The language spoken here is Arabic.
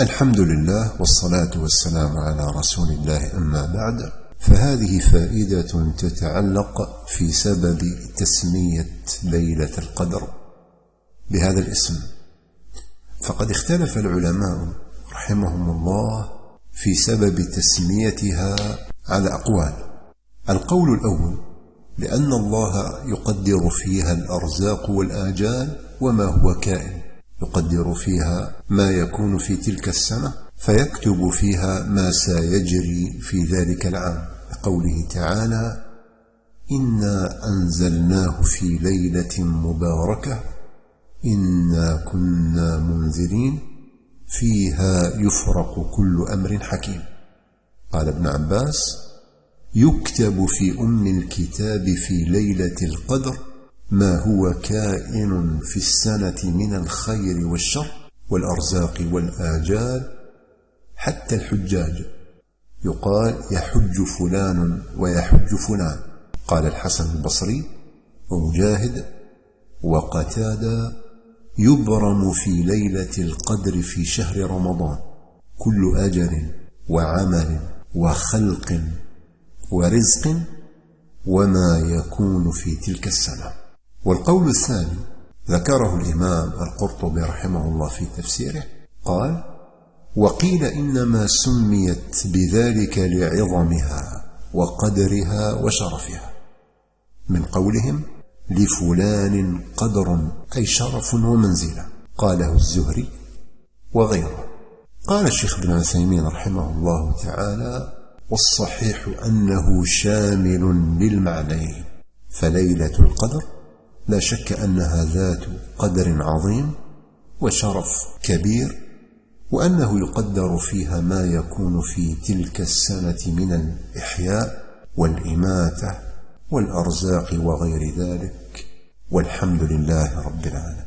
الحمد لله والصلاة والسلام على رسول الله أما بعد فهذه فائدة تتعلق في سبب تسمية ليلة القدر بهذا الاسم. فقد اختلف العلماء رحمهم الله في سبب تسميتها على أقوال. القول الأول لأن الله يقدر فيها الأرزاق والآجال وما هو كائن. يقدر فيها ما يكون في تلك السنة فيكتب فيها ما سيجري في ذلك العام. لقوله تعالى إنا أنزلناه في ليلة مباركة إنا كنا منذرين فيها يفرق كل أمر حكيم. قال ابن عباس يكتب في أم الكتاب في ليلة القدر ما هو كائن في السنة من الخير والشر والأرزاق والآجال حتى الحجاج. يقال يحج فلان ويحج فلان. قال الحسن البصري ومجاهد وقتادة يبرم في ليلة القدر في شهر رمضان. كل أجل وعمل وخلق ورزق وما يكون في تلك السنة. والقول الثاني ذكره الإمام القرطبي رحمه الله في تفسيره قال وقيل إنما سميت بذلك لعظمها وقدرها وشرفها من قولهم لفلان قدر أي شرف ومنزلة قاله الزهري وغيره. قال الشيخ ابن عثيمين رحمه الله تعالى والصحيح أنه شامل للمعنيين فليلة القدر لا شك أنها ذات قدر عظيم وشرف كبير وأنه يقدر فيها ما يكون في تلك السنة من الإحياء والإماتة والأرزاق وغير ذلك. والحمد لله رب العالمين.